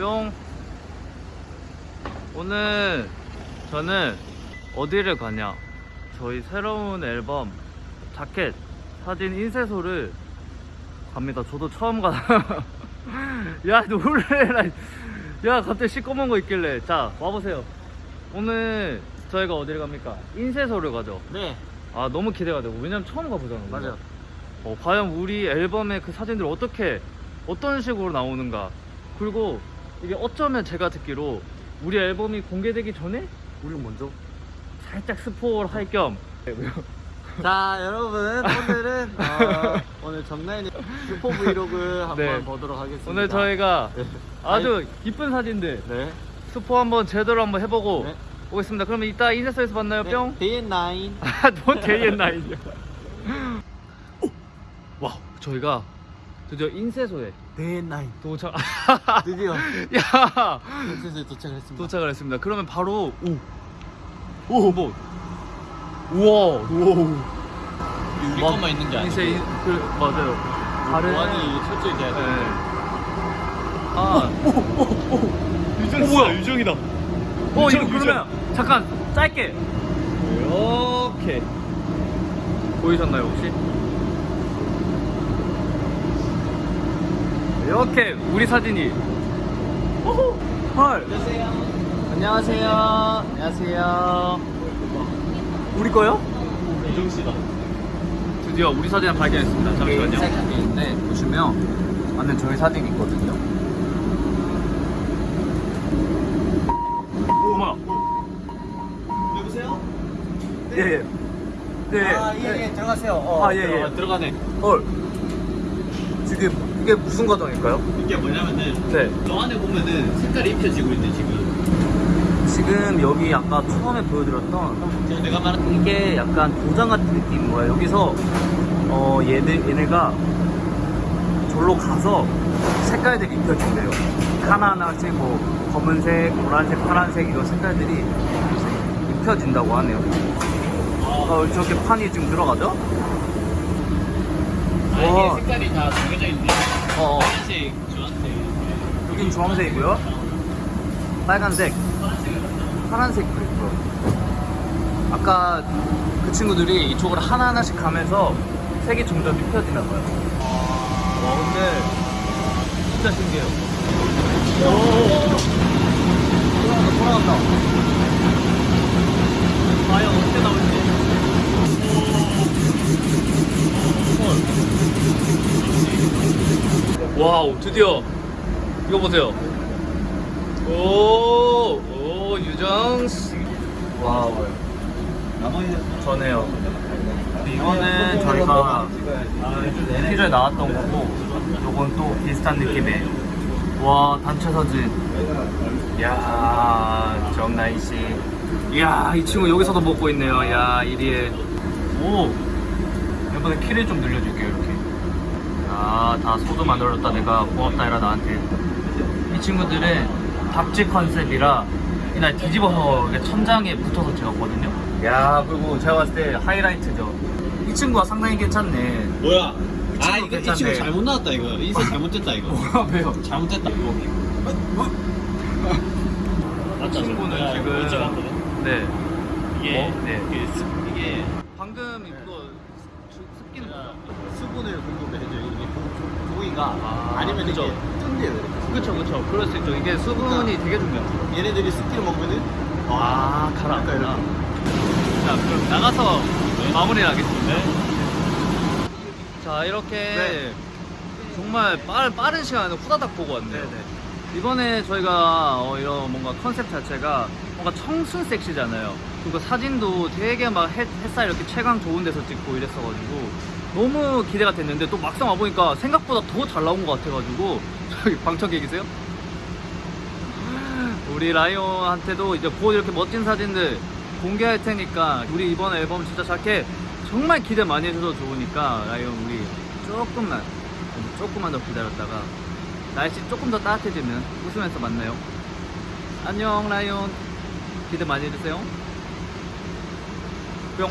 뿅. 오늘 저는 어디를 가냐? 저희 새로운 앨범 자켓 사진 인쇄소를 갑니다. 저도 처음 가. 야 놀래라. 야 갑자기 시꺼먼 거 있길래. 자 와보세요. 오늘 저희가 어디를 갑니까? 인쇄소를 가죠. 네아 너무 기대가 되고 왜냐면 처음 가보잖아. 우리가. 맞아 어, 과연 우리 앨범의 그 사진들이 어떻게 어떤 식으로 나오는가 그리고 이게 어쩌면 제가 듣기로 우리 앨범이 공개되기 전에 우리가 먼저 살짝 스포를 할 겸. 자 여러분 오늘은 어, 오늘 정나인의 슈퍼 브이로그 한번 네. 보도록 하겠습니다. 오늘 저희가 네. 아주 이쁜 사진들 네. 스포 한번 제대로 한번 해보고 네. 오겠습니다. 그러면 이따 인쇄소에서 만나요 뿅? 데이 나인 아너 데이앤 나이냐 와 저희가 드디어 인쇄소에 데이 나인. 도착. 드디어 야. 센스에 도착을 했습니다. 도착을 했습니다. 그러면 바로 오, 오, 뭐, 우와, 우와, 우리 막 것만 있는 게 아니고. 이제 그 맞아요. 다른 보안이 철저히 돼야 네. 돼 아, 유정, 어, 뭐야, 유정이다. 어, 이거 그러면 잠깐 짧게. 이렇게 보이셨나요 혹시? 이렇게 우리 사진이 오호, 헐. 안녕하세요 안녕하세요 우리 거요? 유정 씨다 드디어 우리 사진을 발견했습니다. 잠시만요. 네 보시면 안에 저희 사진 있거든요 오, 뭐야? 여보세요? 예, 예. 네. 아 예 예 들어가세요 어, 아, 예, 예. 들어가- 들어가네 헐. 지금 이게 무슨 과정일까요? 이게 뭐냐면은 네. 저 안에 보면은 색깔이 입혀지고 있는데 지금 지금 여기 아까 처음에 보여드렸던 제가 내가 말한 이게 약간 도장 같은 느낌인 거예요. 여기서 어 얘들 얘네가 절로 가서 색깔들이 입혀진대요. 하나하나씩 뭐 검은색, 노란색, 파란색 이런 색깔들이 입혀진다고 하네요. 어, 저렇게 판이 지금 들어가죠? 아. 이게 색깔이 다 정해져 있는데 어, 어. 파란색, 주황색 여긴 주황색이고요. 빨간색, 파란색도 있고요. 아까 그 친구들이 이쪽으로 하나하나씩 가면서 색이 점점 입혀지나 봐요. 와, 근데 진짜 신기해요. 오, 돌아간다, 돌아간다. 과연 어떻게 나올지. 헐. 와우, 드디어 이거 보세요. 오, 오, 유정 씨. 와우. 전해요. 이거는 저희가 피를 나왔던 거고, 요건 또 비슷한 느낌의. 와, 단체 사진. 이야, 정나이 씨. 이야, 이 친구 여기서도 먹고 있네요. 야, 이리에. 오, 이번에 키를 좀 늘려줄게요. 아, 다 소주 만들었다. 내가 고맙다 해라, 나한테. 이 친구들은 답지 컨셉이라 이날 뒤집어서 천장에 붙어서 찍었거든요. 야 그리고 제가 봤을 때 하이라이트죠. 이 친구가 상당히 괜찮네. 뭐야 아 친구 이거 이 괜찮네. 친구 잘못 나왔다 이거 인쇄 잘못됐다 이거 뭐야 왜요? 잘못됐다 이거 이 친구는 지금 이제 네. 이게 어? 네. 이게, 습, 이게 방금 이거 습기는 수분을 공급해줘 이게 고- 고기가 아, 아, 니면 그죠. 이게 이렇게 그쵸 그쵸 그럴 수 있죠. 이게 수분이 되게 중요하죠. 얘네들이 습기를 먹으면은 아 가라앉구나. 그러니까 자 그럼 나가서 마무리를 하겠습니다. 자 이렇게 네. 정말 빠른, 빠른 시간에 후다닥 보고 왔네요. 이번에 저희가 어, 이런 뭔가 컨셉 자체가 뭔가 청순 섹시잖아요. 그리고 사진도 되게 막 햇, 햇살 이렇게 채광 좋은 데서 찍고 이랬어가지고 너무 기대가 됐는데 또 막상 와보니까 생각보다 더 잘 나온 것 같아가지고 저기 방청객 계세요? 우리 라이온한테도 이제 곧 이렇게 멋진 사진들 공개할 테니까 우리 이번 앨범 진짜 자켓 정말 기대 많이 해줘서 좋으니까 라이온 우리 조금만 조금만 더 기다렸다가 날씨 조금 더 따뜻해지면 웃으면서 만나요. 안녕 라이온. 기대 많이 해주세요. 뿅